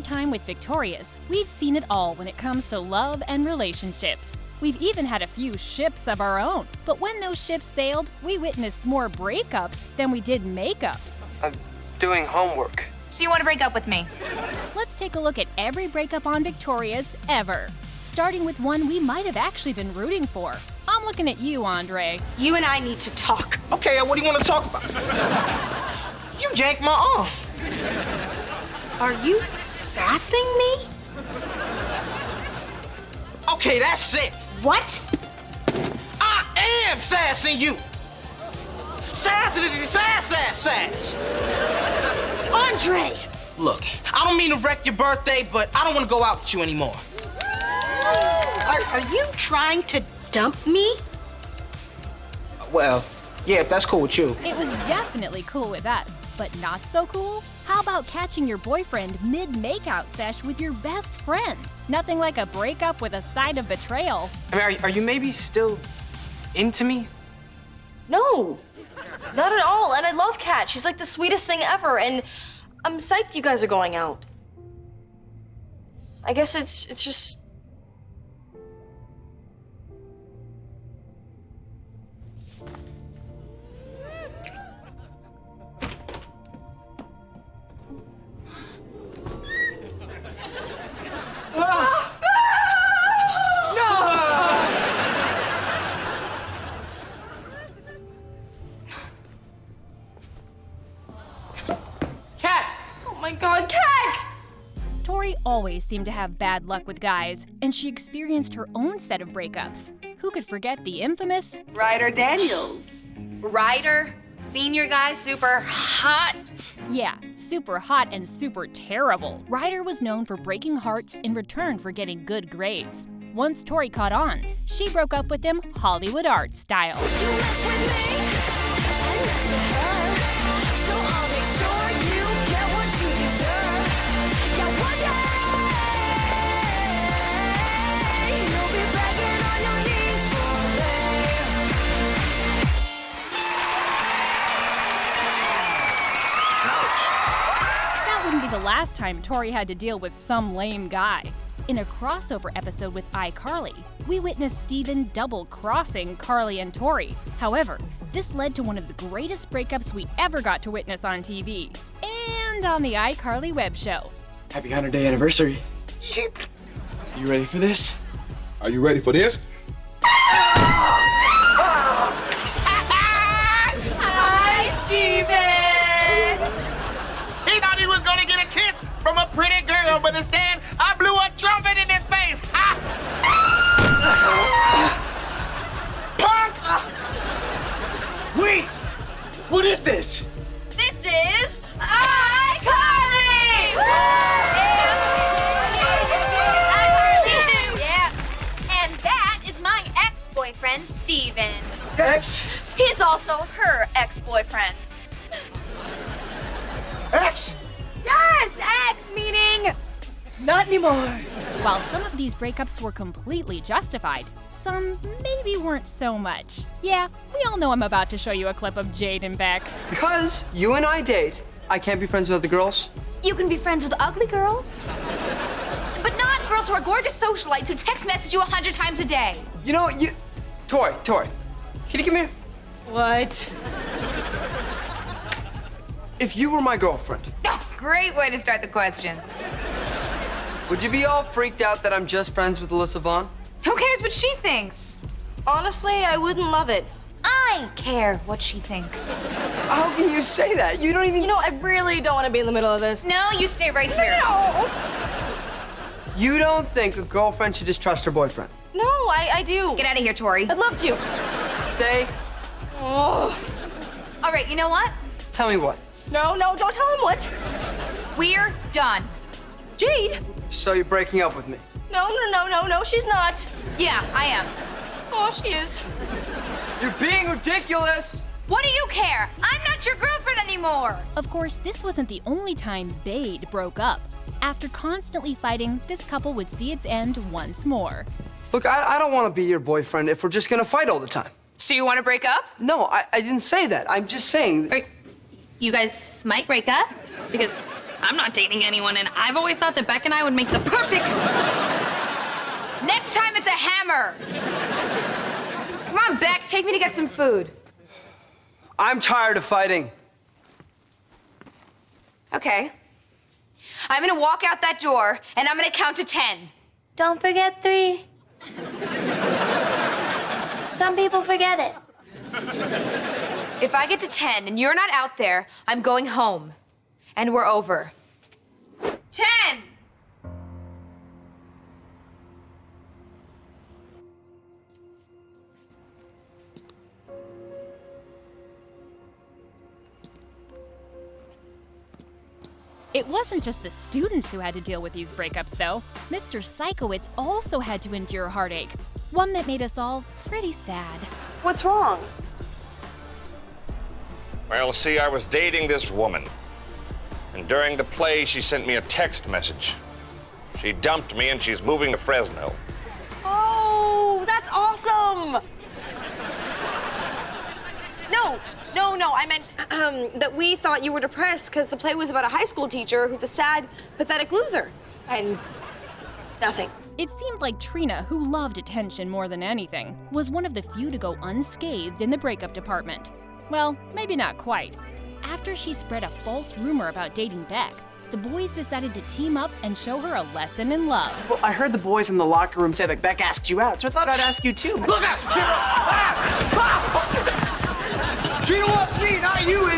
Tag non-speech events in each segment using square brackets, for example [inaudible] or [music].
our time with Victorious, we've seen it all when it comes to love and relationships. We've even had a few ships of our own. But when those ships sailed, we witnessed more breakups than we did makeups. I'm doing homework. So you want to break up with me? Let's take a look at every breakup on Victorious ever. Starting with one we might have actually been rooting for. I'm looking at you, Andre. You and I need to talk. Okay, uh, what do you want to talk about? [laughs] you yanked my arm. Are you sassing me? Okay, that's it. What? I am sassing you. Sassing the sass sass sass. Andre! Look, I don't mean to wreck your birthday, but I don't want to go out with you anymore. Are, are you trying to dump me? Well, yeah, if that's cool with you. It was definitely cool with us, but not so cool? How about catching your boyfriend mid-makeout sesh with your best friend? Nothing like a breakup with a side of betrayal. I mean, are, are you maybe still into me? No, not at all. And I love Cat. She's like the sweetest thing ever. And I'm psyched you guys are going out. I guess it's it's just my god, Cat! Tori always seemed to have bad luck with guys, and she experienced her own set of breakups. Who could forget the infamous Ryder Daniels. Ryder, senior guy, super hot. Yeah, super hot and super terrible. Ryder was known for breaking hearts in return for getting good grades. Once Tori caught on, she broke up with him Hollywood art style. That last time Tori had to deal with some lame guy. In a crossover episode with iCarly, we witnessed Steven double crossing Carly and Tori. However, this led to one of the greatest breakups we ever got to witness on TV and on the iCarly web show. Happy 100 day anniversary. You ready for this? Are you ready for this? Hi, Steven! He thought he was gonna get a kiss from a pretty girl, but instead I blew a trumpet in his face. Ha! Punk! Wait! What is this? This is iCarly! Yeah. And that is my ex-boyfriend, Steven. X? He's also her ex-boyfriend. X? Yes, ex meaning not anymore. While some of these breakups were completely justified, some maybe weren't so much. Yeah, we all know I'm about to show you a clip of Jade and Beck. Because you and I date, I can't be friends with other girls. You can be friends with ugly girls, But not girls who are gorgeous socialites who text message you a hundred times a day. You know, you. Tori, Tori, can you come here? What? If you were my girlfriend, Oh, great way to start the question. would you be all freaked out that I'm just friends with Alyssa Vaughn? Who cares what she thinks? Honestly, I wouldn't love it. I care what she thinks. How can you say that? You don't even. You know, I really don't want to be in the middle of this. No, you stay right here. No! You don't think a girlfriend should just trust her boyfriend? No, I, I do. Get out of here, Tori. I'd love to. Stay. Oh. All right, you know what? Tell me what. No, no, don't tell him what. We're done. Jade. So you're breaking up with me? No, no, no, no, no, she's not. Yeah, I am. Oh, she is. You're being ridiculous. What do you care? I'm not your girlfriend anymore. Of course, this wasn't the only time Bade broke up. After constantly fighting, this couple would see its end once more. Look, I, I don't want to be your boyfriend if we're just gonna fight all the time. So you want to break up? No, I, I didn't say that. I'm just saying. Or you guys might break up because I'm not dating anyone, and I've always thought that Beck and I would make the perfect. Next time it's a hammer. Come on, Beck, take me to get some food. I'm tired of fighting. Okay. I'm gonna walk out that door and I'm gonna count to ten. Don't forget three. Some people forget it. If I get to ten and you're not out there, I'm going home. And we're over. Ten! It wasn't just the students who had to deal with these breakups, though. Mr. Sikowitz also had to endure heartache, one that made us all pretty sad. What's wrong? Well, see, I was dating this woman. And during the play, she sent me a text message. She dumped me and she's moving to Fresno. Oh, that's awesome! No, no, no. I meant um, [clears throat] that we thought you were depressed because the play was about a high school teacher who's a sad, pathetic loser. And nothing. It seemed like Trina, who loved attention more than anything, was one of the few to go unscathed in the breakup department. Well, maybe not quite. After she spread a false rumor about dating Beck, the boys decided to team up and show her a lesson in love. Well, I heard the boys in the locker room say that Beck asked you out, so I thought I'd ask you too. Look out! Trina wants me, not you,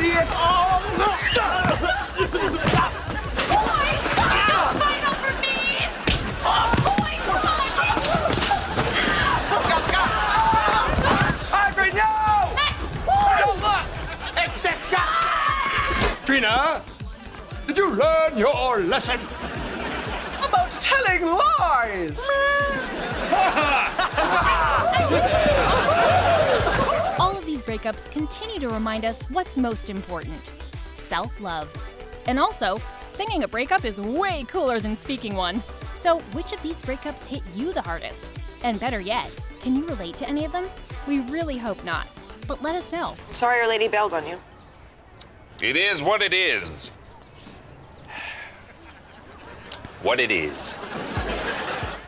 guy! Trina, did you learn your lesson? About telling lies! [laughs] All of these breakups continue to remind us what's most important self love. And also, singing a breakup is way cooler than speaking one. So, which of these breakups hit you the hardest? And better yet, can you relate to any of them? We really hope not. But let us know. Sorry our lady bailed on you. It is what it is. What it is.